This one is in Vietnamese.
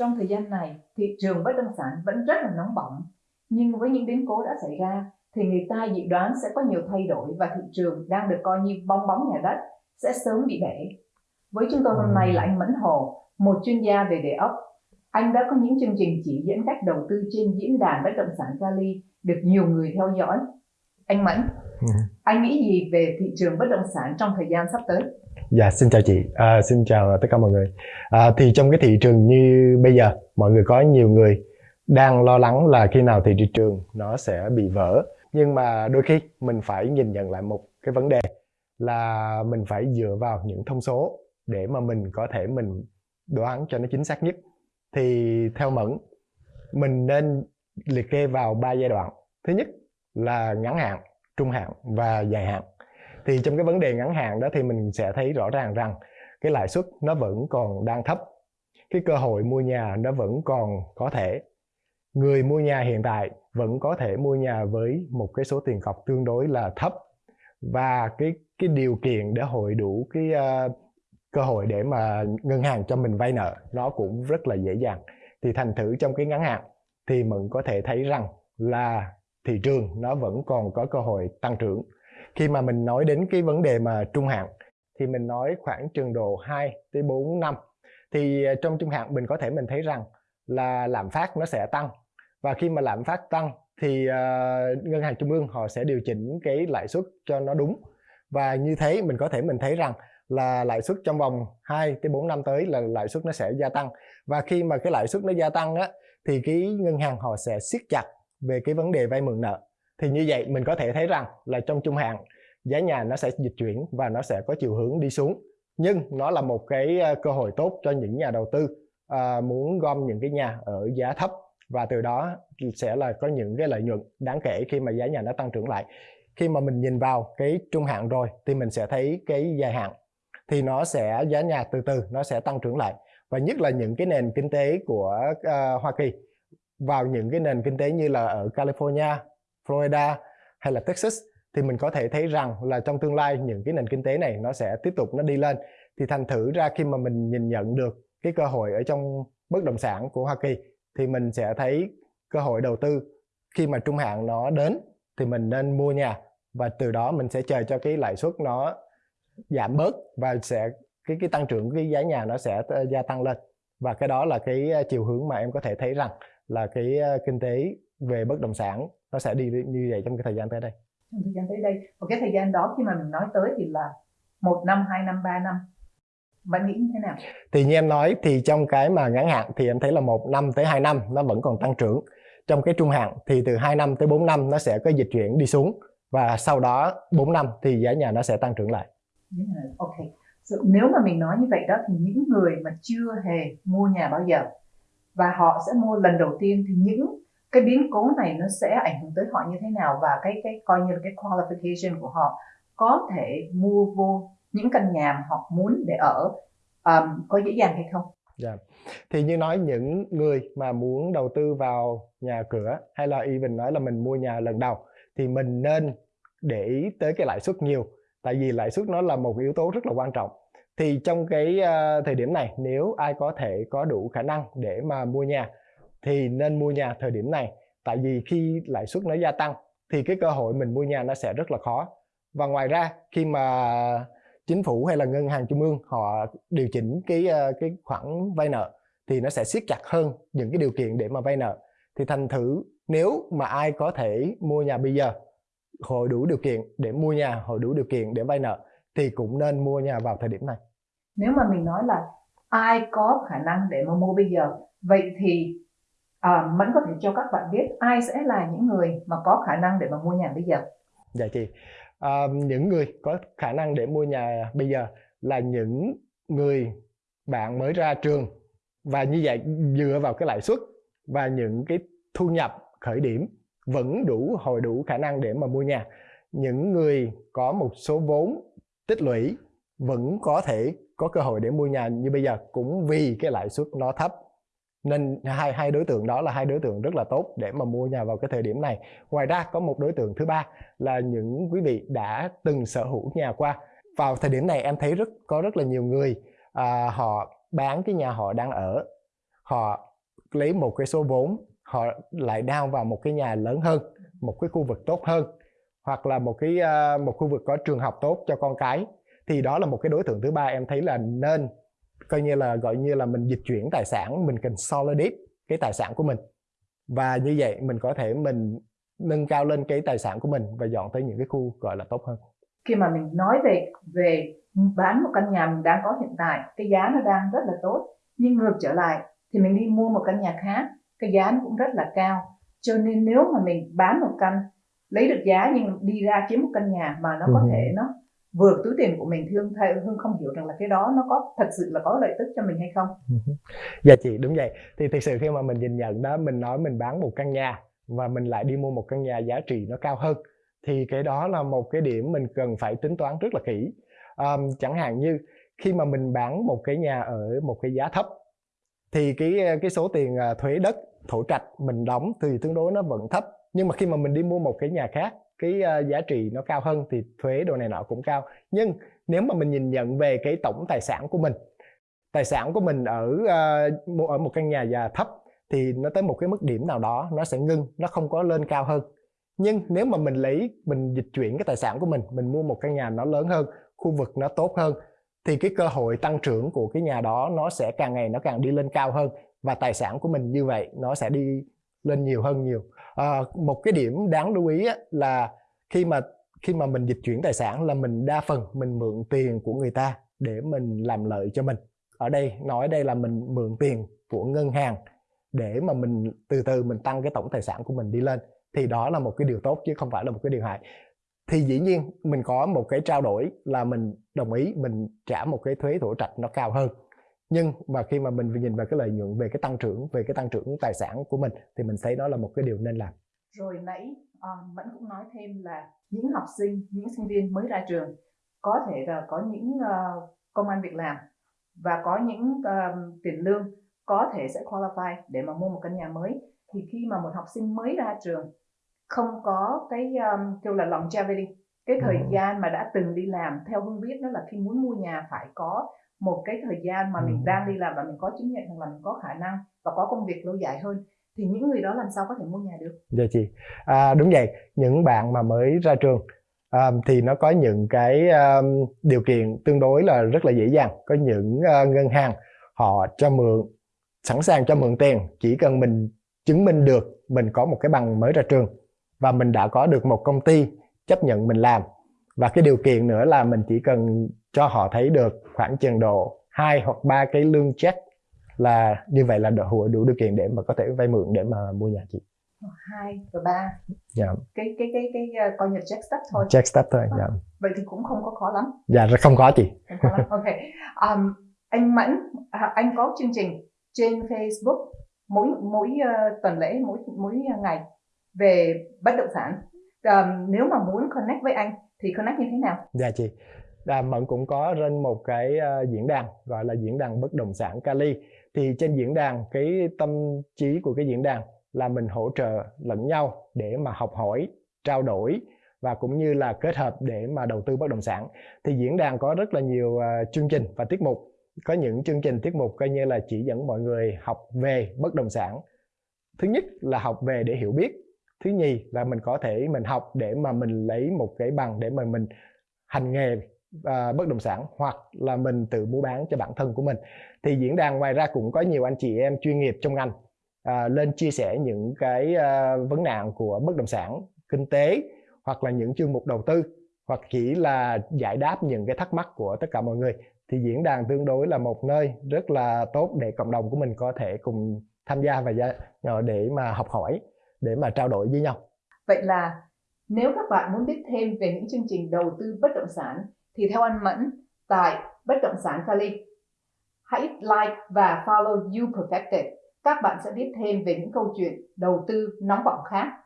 Trong thời gian này, thị trường bất động sản vẫn rất là nóng bỏng, nhưng với những biến cố đã xảy ra thì người ta dự đoán sẽ có nhiều thay đổi và thị trường đang được coi như bong bóng nhà đất sẽ sớm bị bể. Với chúng tôi hôm nay là anh Mẫn Hồ, một chuyên gia về đề ốc. Anh đã có những chương trình chỉ dẫn cách đầu tư trên diễn đàn bất động sản Cali được nhiều người theo dõi. Anh Mẫn, ừ. anh nghĩ gì về thị trường bất động sản trong thời gian sắp tới? Dạ, xin chào chị, à, xin chào tất cả mọi người. À, thì trong cái thị trường như bây giờ, mọi người có nhiều người đang lo lắng là khi nào thì thị trường nó sẽ bị vỡ. Nhưng mà đôi khi mình phải nhìn nhận lại một cái vấn đề là mình phải dựa vào những thông số để mà mình có thể mình đoán cho nó chính xác nhất. Thì theo Mẫn, mình nên liệt kê vào ba giai đoạn. Thứ nhất là ngắn hạn, trung hạn và dài hạn thì trong cái vấn đề ngắn hạn đó thì mình sẽ thấy rõ ràng rằng cái lãi suất nó vẫn còn đang thấp. Cái cơ hội mua nhà nó vẫn còn có thể. Người mua nhà hiện tại vẫn có thể mua nhà với một cái số tiền cọc tương đối là thấp. Và cái cái điều kiện để hội đủ cái uh, cơ hội để mà ngân hàng cho mình vay nợ nó cũng rất là dễ dàng. Thì thành thử trong cái ngắn hạn thì mình có thể thấy rằng là thị trường nó vẫn còn có cơ hội tăng trưởng khi mà mình nói đến cái vấn đề mà trung hạn thì mình nói khoảng trường độ 2 tới 4 năm. Thì à, trong trung hạn mình có thể mình thấy rằng là lạm phát nó sẽ tăng. Và khi mà lạm phát tăng thì uh, ngân hàng trung ương họ sẽ điều chỉnh cái lãi suất cho nó đúng. Và như thế mình có thể mình thấy rằng là lãi suất trong vòng 2 tới 4 năm tới là lãi suất nó sẽ gia tăng. Và khi mà cái lãi suất nó gia tăng á thì cái ngân hàng họ sẽ siết chặt về cái vấn đề vay mượn nợ thì như vậy mình có thể thấy rằng là trong trung hạn giá nhà nó sẽ dịch chuyển và nó sẽ có chiều hướng đi xuống. Nhưng nó là một cái ờ, cơ hội tốt cho những nhà đầu tư à, muốn gom những cái nhà ở giá thấp và từ đó sẽ là có những cái lợi nhuận đáng kể khi mà giá nhà nó tăng trưởng lại. Khi mà mình nhìn vào cái trung hạn rồi thì mình sẽ thấy cái dài hạn thì nó sẽ giá nhà từ từ nó sẽ tăng trưởng lại. Và nhất là những cái nền kinh tế của uh, Hoa Kỳ vào những cái nền kinh tế như là ở California Florida hay là Texas, thì mình có thể thấy rằng là trong tương lai những cái nền kinh tế này nó sẽ tiếp tục nó đi lên. Thì thành thử ra khi mà mình nhìn nhận được cái cơ hội ở trong bất động sản của Hoa Kỳ, thì mình sẽ thấy cơ hội đầu tư. Khi mà trung hạn nó đến, thì mình nên mua nhà và từ đó mình sẽ chờ cho cái lãi suất nó giảm bớt và sẽ, cái cái tăng trưởng, cái giá nhà nó sẽ ờ, gia tăng lên. Và cái đó là cái ờ, chiều hướng mà em có thể thấy rằng là cái ờ, kinh tế về bất động sản nó sẽ đi như vậy trong cái thời gian tới đây. Trong thời gian tới đây. Và cái thời gian đó khi mà mình nói tới thì là một năm hai năm ba năm. Bạn nghĩ như thế nào? Thì như em nói thì trong cái mà ngắn hạn thì em thấy là một năm tới hai năm nó vẫn còn tăng trưởng. Trong cái trung hạn thì từ 2 năm tới 4 năm nó sẽ có dịch chuyển đi xuống. Và sau đó 4 năm thì giá nhà nó sẽ tăng trưởng lại. Yeah, ok. So, nếu mà mình nói như vậy đó thì những người mà chưa hề mua nhà bao giờ và họ sẽ mua lần đầu tiên thì những cái biến cố này nó sẽ ảnh hưởng tới họ như thế nào và cái cái coi như là cái qualification của họ có thể mua vô những căn nhà mà họ muốn để ở um, có dễ dàng hay không? Dạ. Yeah. Thì như nói những người mà muốn đầu tư vào nhà cửa hay là even nói là mình mua nhà lần đầu thì mình nên để ý tới cái lãi suất nhiều tại vì lãi suất nó là một yếu tố rất là quan trọng thì trong cái uh, thời điểm này nếu ai có thể có đủ khả năng để mà mua nhà thì nên mua nhà thời điểm này. Tại vì khi lãi suất nó gia tăng thì cái cơ hội mình mua nhà nó sẽ rất là khó. Và ngoài ra, khi mà chính phủ hay là ngân hàng trung ương họ điều chỉnh cái ờ, cái khoản vay nợ thì nó sẽ siết chặt hơn những cái điều kiện để mà vay nợ. Thì thành thử, nếu mà ai có thể mua nhà bây giờ hội đủ điều kiện để mua nhà hội đủ điều kiện để vay nợ, thì cũng nên mua nhà vào thời điểm này. Nếu mà mình nói là ai có khả năng để mà mua bây giờ, vậy thì à, Mẫn có thể cho các bạn biết ai sẽ là những người mà có khả năng để mà mua nhà bây giờ? Dạ chị à, những người có khả năng để mua nhà bây giờ là những người bạn mới ra trường và như vậy dựa vào cái lãi suất và những cái thu nhập khởi điểm vẫn đủ hồi đủ khả năng để mà mua nhà. Những người có một số vốn tích lũy vẫn có thể có cơ hội để mua nhà như bây giờ cũng vì cái lãi suất nó thấp nên hai hai đối tượng đó là hai đối tượng rất là tốt để mà mua nhà vào cái thời điểm này. Ngoài ra có một đối tượng thứ ba là những quý vị đã từng sở hữu nhà qua. Vào thời điểm này em thấy rất có rất là nhiều người à, họ bán cái nhà họ đang ở. Họ lấy một cái số vốn họ lại đao vào một cái nhà lớn hơn một cái khu vực tốt hơn hoặc là một cái à, một khu vực có trường học tốt cho con cái. Thì đó là một cái đối tượng thứ ba em thấy là nên coi như là gọi như là mình dịch chuyển tài sản mình cần consolidate cái tài sản của mình. Và như vậy mình có thể mình nâng cao lên cái tài sản của mình và dọn tới những cái khu gọi là tốt hơn. Khi mà mình nói về về bán một căn nhà mình đang có hiện tại cái giá nó đang rất là tốt nhưng ngược trở lại thì mình đi mua một căn nhà khác cái giá nó cũng rất là cao. Cho nên nếu mà mình bán một căn lấy được giá nhưng đi ra kiếm một căn nhà mà nó có thể nó vượt túi tiền của mình thì hương thay hương không hiểu rằng là cái đó nó có thật sự là có lợi tức cho mình hay không. Dạ chị đúng vậy. Thì thực sự khi mà mình nhìn nhận đó mình nói mình bán một căn nhà và mình lại đi mua một căn nhà giá trị nó cao hơn thì cái đó là một cái điểm mình cần phải tính toán rất là kỹ. Um, chẳng hạn như khi mà mình bán một cái nhà ở một cái giá thấp thì cái ờ, cái số tiền ờ, thuế đất thổ trạch mình đóng thì tương đối nó vẫn thấp. Nhưng mà khi mà mình đi mua một cái nhà khác cái uh, giá trị nó cao hơn thì thuế đồ này nọ cũng cao. Nhưng nếu mà mình nhìn nhận về cái tổng tài sản của mình tài sản của mình ở uh, ở một căn nhà già thấp thì nó tới một cái mức điểm nào đó nó sẽ ngưng nó không có lên cao hơn. Nhưng nếu mà mình lấy mình dịch chuyển cái tài sản của mình mình mua một căn nhà nó lớn hơn khu vực nó tốt hơn thì cái cơ hội tăng trưởng của cái nhà đó nó sẽ càng ngày nó càng đi lên cao hơn và tài sản của mình như vậy nó sẽ đi lên nhiều hơn nhiều à, một cái điểm đáng lưu ý là khi mà khi mà mình dịch chuyển tài sản là mình đa phần mình mượn tiền của người ta để mình làm lợi cho mình. Ở đây nói đây là mình mượn tiền của ngân hàng để mà mình từ từ mình tăng cái tổng tài sản của mình đi lên. Thì đó là một cái điều tốt chứ không phải là một cái điều hại. Thì dĩ nhiên mình có một cái trao đổi là mình đồng ý mình trả một cái thuế thổ trạch nó cao hơn nhưng mà khi mà mình nhìn về cái lợi nhuận về cái tăng trưởng về cái tăng trưởng tài sản của mình thì mình thấy đó là một cái điều nên làm rồi nãy uh, mẫn cũng nói thêm là những học sinh những sinh viên mới ra trường có thể là có những uh, công an việc làm và có những uh, tiền lương có thể sẽ qualify để mà mua một căn nhà mới thì khi mà một học sinh mới ra trường không có cái um, kêu là longevity cái thời ừ. gian mà đã từng đi làm theo hương biết đó là khi muốn mua nhà phải có một cái thời gian mà ừ. mình đang đi làm và mình có chứng nhận rằng là mình có khả năng và có công việc lâu dài hơn thì những người đó làm sao có thể mua nhà được? Dạ chị. À, đúng vậy. Những bạn mà mới ra trường à, thì nó có những cái um, điều kiện tương đối là rất là dễ dàng. Có những uh, ngân hàng họ cho mượn sẵn sàng cho mượn tiền chỉ cần mình chứng minh được mình có một cái bằng mới ra trường và mình đã có được một công ty chấp nhận mình làm. Và cái điều kiện nữa là mình chỉ cần cho họ thấy được khoảng chừng độ hai hoặc ba cái lương check là như vậy là đủ đủ điều kiện để mà có thể vay mượn để mà mua nhà chị. Hai và ba. Dạ. cái cái cái cái uh, coi như check step thôi. Check step thôi dạ. vậy thì cũng không có khó lắm. Dạ không có chị. Không có lắm. ok. Um, anh mẫn à, anh có chương trình trên facebook mỗi mỗi uh, tuần lễ mỗi mỗi ngày về bất động sản. Um, nếu mà muốn connect với anh thì connect như thế nào? Dạ chị à, mận cũng có lên một cái uh, diễn đàn gọi là diễn đàn bất động sản Cali. Thì trên diễn đàn cái tâm trí của cái diễn đàn là mình hỗ trợ lẫn nhau để mà học hỏi trao đổi và cũng như là kết hợp để mà đầu tư bất động sản. Thì diễn đàn có rất là nhiều uh, chương trình và tiết mục. Có những chương trình tiết mục coi như là chỉ dẫn mọi người học về bất động sản. Thứ nhất là học về để hiểu biết. Thứ nhì là mình có thể mình học để mà mình lấy một cái bằng để mà mình hành nghề à, bất động sản hoặc là mình tự mua bán cho bản thân của mình thì diễn đàn ngoài ra cũng có nhiều anh chị em chuyên nghiệp trong ngành à, lên chia sẻ những cái à, vấn nạn của bất động sản kinh tế hoặc là những chương mục đầu tư hoặc chỉ là giải đáp những cái thắc mắc của tất cả mọi người thì diễn đàn tương đối là một nơi rất là tốt để cộng đồng của mình có thể cùng tham gia và ờ, để mà học hỏi để mà trao đổi với nhau. Vậy là nếu các bạn muốn biết thêm về những chương trình đầu tư bất động sản thì theo anh Mẫn tại Bất động sản Cali, hãy like và follow You Perfected. Các bạn sẽ biết thêm về những câu chuyện đầu tư nóng bỏng khác